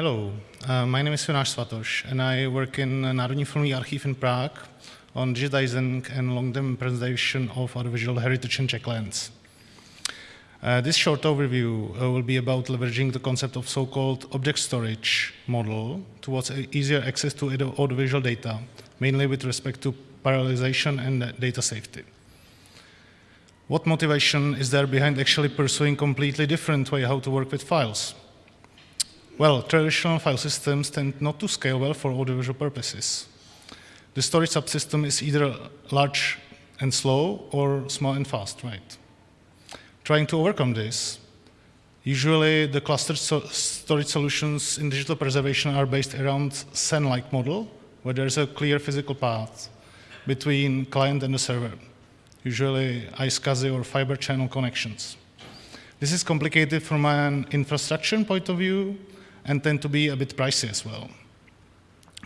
Hello, uh, my name is Jonáš Svatoš, and I work in Národní filmový archiv in Prague on digitizing and long-term preservation of audiovisual heritage in Czech lands. Uh, this short overview uh, will be about leveraging the concept of so-called object storage model towards easier access to audiovisual data, mainly with respect to parallelization and data safety. What motivation is there behind actually pursuing completely different way how to work with files? Well, traditional file systems tend not to scale well for audiovisual purposes. The storage subsystem is either large and slow or small and fast, right? Trying to overcome this, usually the clustered so storage solutions in digital preservation are based around SAN-like model, where there's a clear physical path between client and the server, usually iSCSI or fiber channel connections. This is complicated from an infrastructure point of view, and tend to be a bit pricey as well.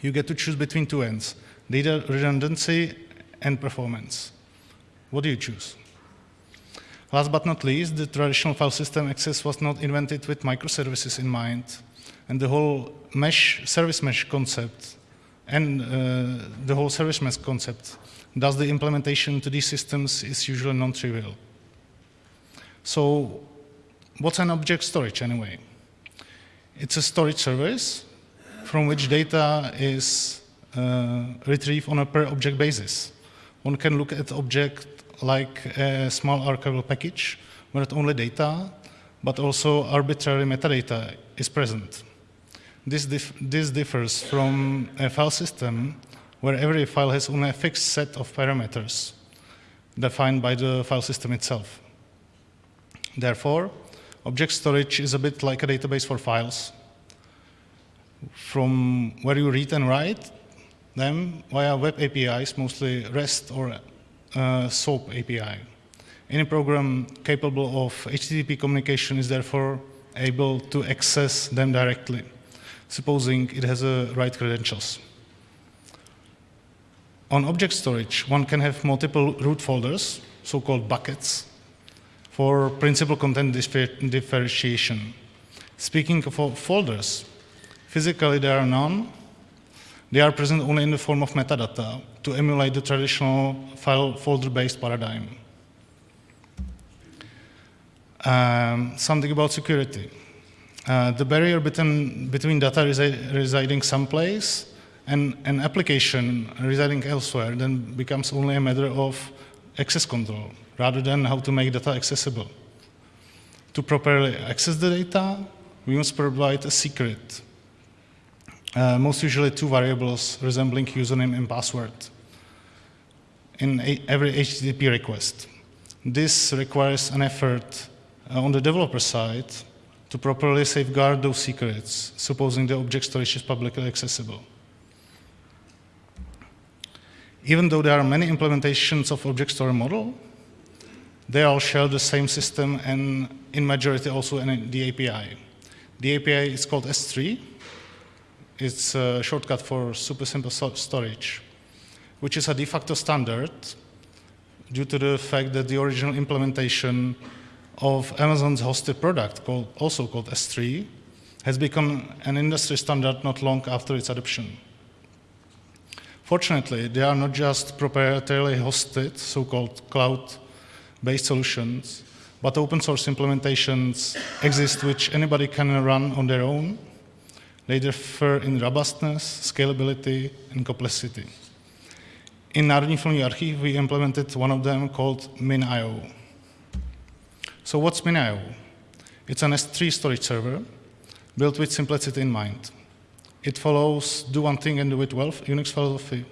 You get to choose between two ends, data redundancy and performance. What do you choose? Last but not least, the traditional file system access was not invented with microservices in mind, and the whole mesh, service mesh concept and uh, the whole service mesh concept, thus the implementation to these systems is usually non-trivial. So what's an object storage anyway? It's a storage service from which data is uh, retrieved on a per object basis. One can look at object like a small archival package where not only data, but also arbitrary metadata is present. This, dif this differs from a file system where every file has only a fixed set of parameters defined by the file system itself. Therefore, Object storage is a bit like a database for files, from where you read and write them via web APIs, mostly REST or uh, SOAP API. Any program capable of HTTP communication is therefore able to access them directly, supposing it has the right credentials. On object storage, one can have multiple root folders, so-called buckets, for principal content differentiation. Speaking of folders, physically there are none. They are present only in the form of metadata to emulate the traditional file folder-based paradigm. Um, something about security. Uh, the barrier between, between data resi residing someplace and an application residing elsewhere then becomes only a matter of access control rather than how to make data accessible. To properly access the data, we must provide a secret, uh, most usually two variables resembling username and password in every HTTP request. This requires an effort uh, on the developer side to properly safeguard those secrets, supposing the object storage is publicly accessible. Even though there are many implementations of object store model, they all share the same system and in majority also in the API. The API is called S3. It's a shortcut for super simple storage, which is a de facto standard due to the fact that the original implementation of Amazon's hosted product, called, also called S3, has become an industry standard not long after its adoption. Fortunately, they are not just proprietarily hosted, so-called cloud based solutions, but open source implementations exist which anybody can run on their own. They differ in robustness, scalability, and complexity. In Národní filmový archiv, we implemented one of them called MinIO. So what's MinIO? It's an S3 storage server built with simplicity in mind. It follows do one thing and do it well Unix philosophy,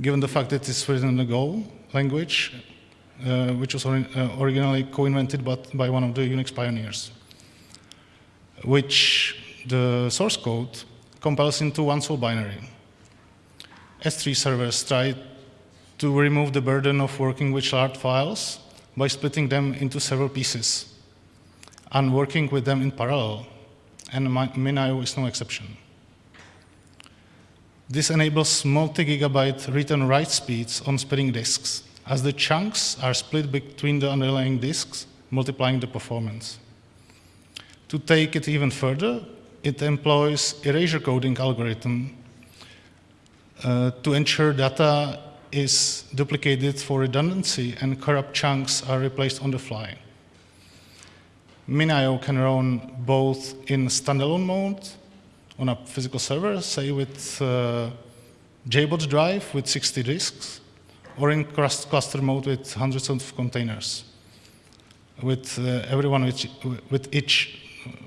given the fact that it's written in the Go language uh, which was ori uh, originally co-invented by one of the Unix pioneers, which the source code compiles into one sole binary. S3 servers try to remove the burden of working with large files by splitting them into several pieces and working with them in parallel, and MinIO is no exception. This enables multi-gigabyte read and write speeds on spinning disks as the chunks are split between the underlying disks, multiplying the performance. To take it even further, it employs erasure coding algorithm uh, to ensure data is duplicated for redundancy and corrupt chunks are replaced on the fly. MinIO can run both in standalone mode on a physical server, say with uh, drive with 60 disks, or in cluster mode with hundreds of containers, with uh, everyone with, with, each,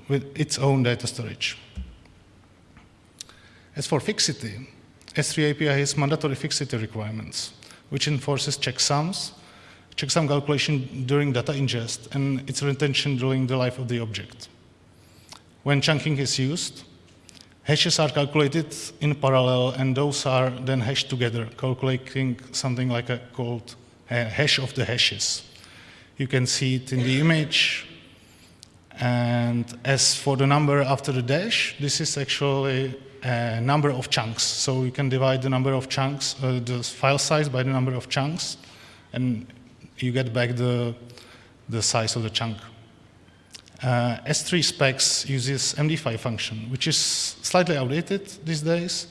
with its own data storage. As for fixity, S3 API has mandatory fixity requirements, which enforces checksums, checksum calculation during data ingest, and its retention during the life of the object. When chunking is used, hashes are calculated in parallel, and those are then hashed together, calculating something like a called hash of the hashes. You can see it in the image. And as for the number after the dash, this is actually a number of chunks. So you can divide the number of chunks, uh, the file size by the number of chunks, and you get back the, the size of the chunk. Uh, S3 specs uses MD5 function, which is slightly outdated these days,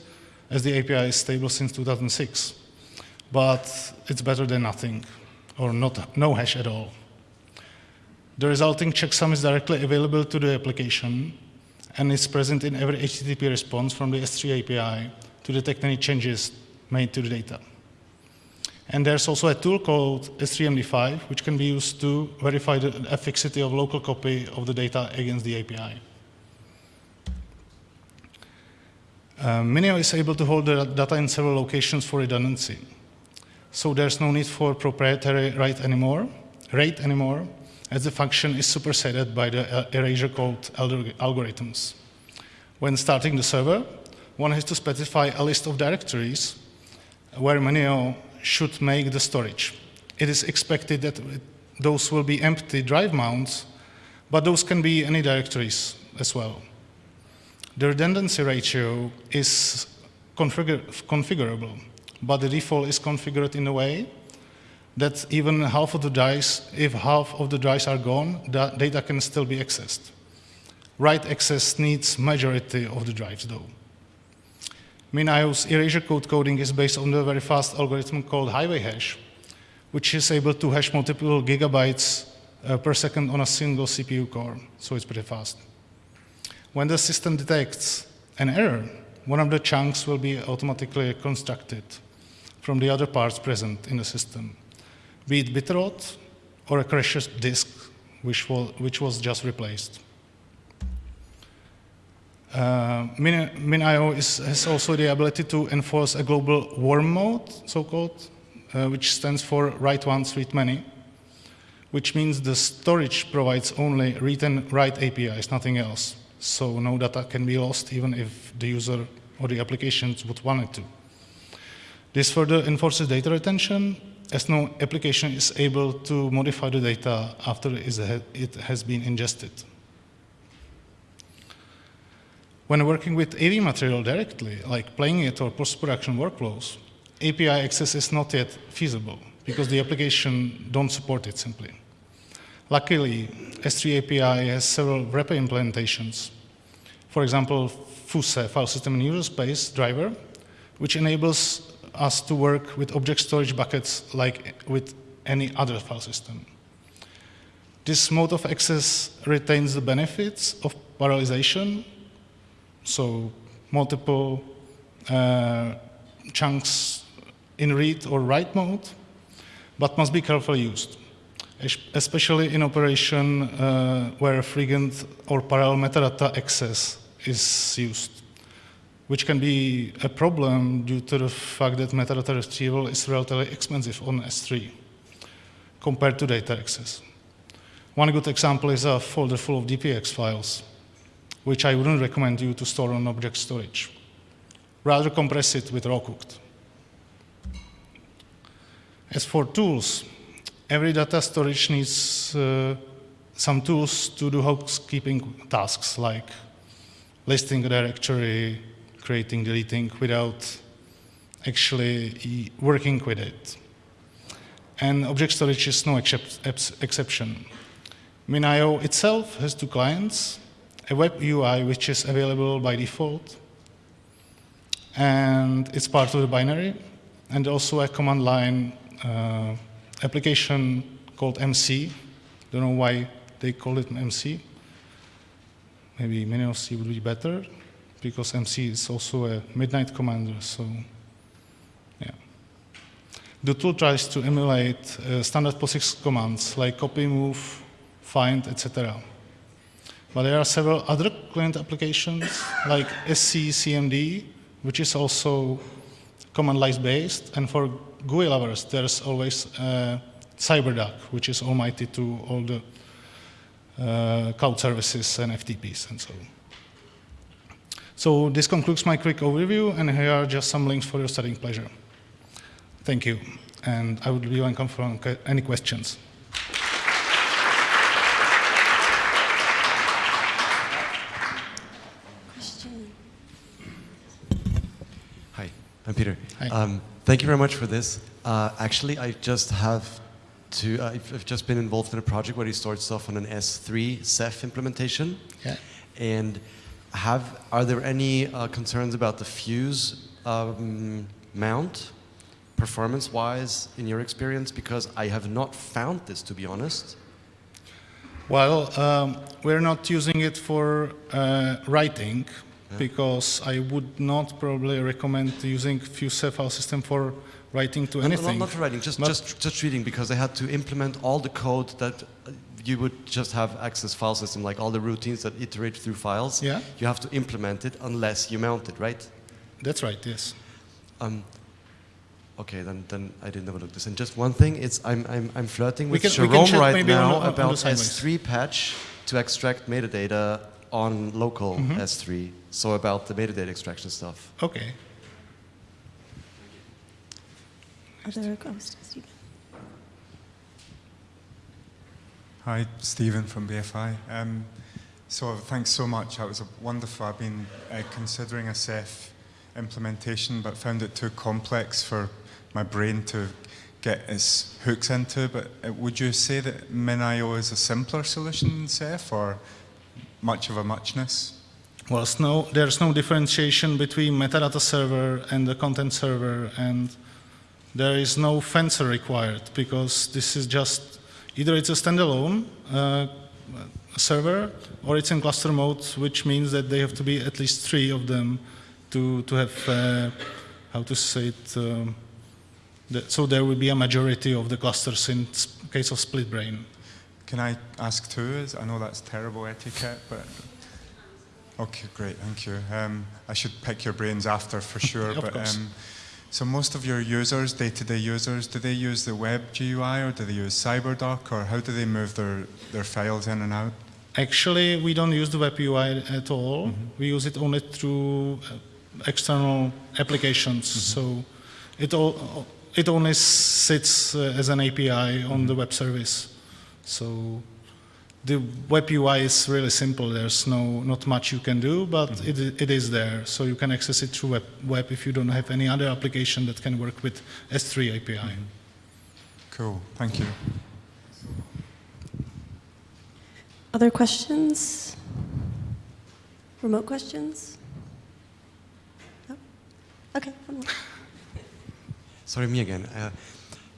as the API is stable since 2006. But it's better than nothing, or not, no hash at all. The resulting checksum is directly available to the application, and is present in every HTTP response from the S3 API to detect any changes made to the data. And there's also a tool called S3MD5, which can be used to verify the efficacy of local copy of the data against the API. Uh, MinIO is able to hold the data in several locations for redundancy. So there's no need for proprietary write anymore, RAID anymore, as the function is superseded by the uh, erasure code algorithms. When starting the server, one has to specify a list of directories where MinIO should make the storage. It is expected that those will be empty drive mounts, but those can be any directories as well. The redundancy ratio is configurable, but the default is configured in a way that even half of the drives, if half of the drives are gone, the data can still be accessed. Write access needs majority of the drives though. MinIO's erasure code coding is based on the very fast algorithm called HighwayHash, which is able to hash multiple gigabytes uh, per second on a single CPU core, so it's pretty fast. When the system detects an error, one of the chunks will be automatically constructed from the other parts present in the system be it bitrot or a crashed disk, which which was just replaced. Uh, MinIO has also the ability to enforce a global worm mode, so-called, uh, which stands for write once, read many, which means the storage provides only read and write APIs, nothing else. So no data can be lost even if the user or the applications would want it to. This further enforces data retention as no application is able to modify the data after it has been ingested. When working with AV material directly, like playing it or post-production workflows, API access is not yet feasible because the application don't support it simply. Luckily, S3 API has several wrapper implementations. For example, FUSE, File System and User Space driver, which enables us to work with object storage buckets like with any other file system. This mode of access retains the benefits of parallelization, so multiple uh, chunks in read or write mode, but must be carefully used, especially in operation uh, where frequent or parallel metadata access is used which can be a problem due to the fact that metadata retrieval is relatively expensive on S3 compared to data access. One good example is a folder full of DPX files, which I wouldn't recommend you to store on object storage. Rather compress it with RAWcooked. As for tools, every data storage needs uh, some tools to do housekeeping tasks like listing a directory, creating, deleting without actually working with it. And object storage is no exception. MinIO itself has two clients, a web UI which is available by default, and it's part of the binary, and also a command line uh, application called MC. Don't know why they call it MC. Maybe MinioC would be better, because MC is also a midnight commander, so yeah. The tool tries to emulate uh, standard POSIX commands like copy, move, find, etc. But there are several other client applications like s3cmd, which is also command line based. And for GUI lovers, there's always uh, CyberDuck, which is almighty to all the uh, cloud services and FTPs and so on. So this concludes my quick overview, and here are just some links for your studying pleasure. Thank you, and I would be welcome for any questions. Hi, I'm Peter. Hi. Um, thank you very much for this. Uh, actually, I just have to, uh, I've, I've just been involved in a project where he stored stuff on an S3 Ceph implementation. Yeah. And have, are there any uh, concerns about the fuse um, mount, performance-wise, in your experience? Because I have not found this, to be honest. Well, um, we're not using it for uh, writing Yeah. because I would not probably recommend using FuseCell file system for writing to No, no, anything. Not, not for writing, just, just, just reading, because they had to implement all the code that you would just have access file system, like all the routines that iterate through files. Yeah. You have to implement it unless you mount it, right? That's right, yes. Um, okay, then, then I didn't overlook this. And just one thing, it's I'm, I'm, I'm flirting with can- Jerome right maybe on now on about sideways. S3 patch to extract metadata on local Mm-hmm. S3. So about the metadata extraction stuff. Okay. Other ghosts. Stephen. Hi, Stephen from BFI. Um, so thanks so much. That was a wonderful. I've been uh, considering a Ceph implementation, but found it too complex for my brain to get its hooks into. But uh, would you say that MinIO is a simpler solution than Ceph, or much of a muchness? Well, no, there's no differentiation between metadata server and the content server, and there is no fencer required because this is just either it's a standalone uh, server or it's in cluster mode, which means that they have to be at least three of them to to have uh, how to say it. Um, the, so there will be a majority of the clusters in case of split brain. Can I ask two? I know that's terrible etiquette, but okay, great, thank you. Um, I should pick your brains after for sure. But um, so most of your users, day-to-day users, do they use the web GUI or do they use CyberDuck or how do they move their, their files in and out? Actually, we don't use the web UI at all. We use it only through uh, external applications. So it all it only sits uh, as an API on the web service. So the web UI is really simple. There's no not much you can do, but it, it is there. So you can access it through web, web if you don't have any other application that can work with S3 API. Cool, thank you. Other questions? Remote questions? No? Okay, one more. Sorry, me again. Uh,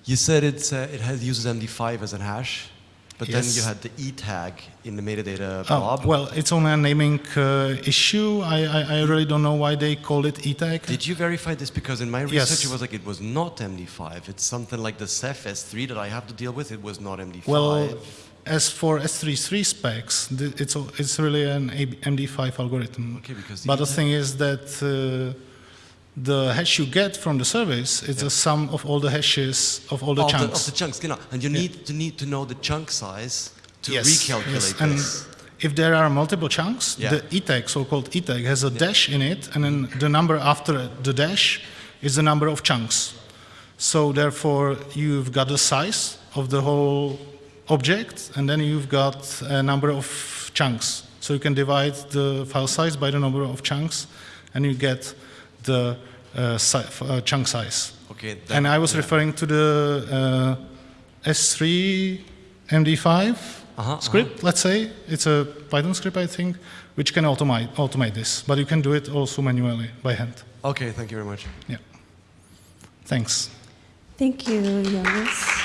you said it's, uh, it has, uses MD5 as a hash, but then you had the E tag in the metadata Oh, blob. well, it's only a naming uh, issue. I, I, I really don't know why they call it E ETAG. Did you verify this? Because in my research, Yes. it was like it was not MD5. It's something like the Ceph S3 that I have to deal with. It was not MD5. Well, as for S33 specs, it's, it's really an MD5 algorithm. okay, because But the thing is that uh, the hash you get from the service is Yeah. the sum of all the hashes of all the of, chunks. The, of the chunks, genau. And you need to need to know the chunk size to yes, recalculate yes. And this. if there are multiple chunks, Yeah. the ETAG, so-called ETAG, has a dash in it, and then the number after the dash is the number of chunks. So therefore, you've got the size of the whole object, and then you've got a number of chunks. So you can divide the file size by the number of chunks, and you get the uh, si- uh, chunk size. Okay. And I was yeah. referring to the uh, S3 MD5 Uh-huh, script, let's say. It's a Python script, I think, which can automate, automate this. But you can do it also manually by hand. Okay, thank you very much. Yeah. Thanks. Thank you, Jonas.